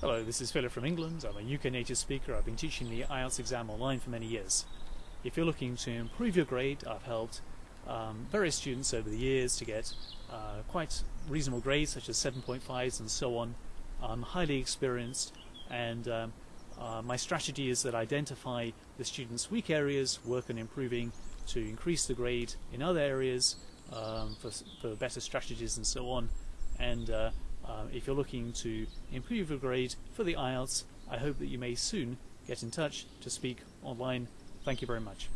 Hello, this is Philip from England. I'm a UK native speaker. I've been teaching the IELTS exam online for many years. If you're looking to improve your grade, I've helped um, various students over the years to get uh, quite reasonable grades, such as 7.5s and so on. I'm highly experienced, and um, uh, my strategy is that I identify the students' weak areas, work on improving to increase the grade in other areas um, for, for better strategies and so on. And uh, uh, if you're looking to improve your grade for the IELTS, I hope that you may soon get in touch to speak online. Thank you very much.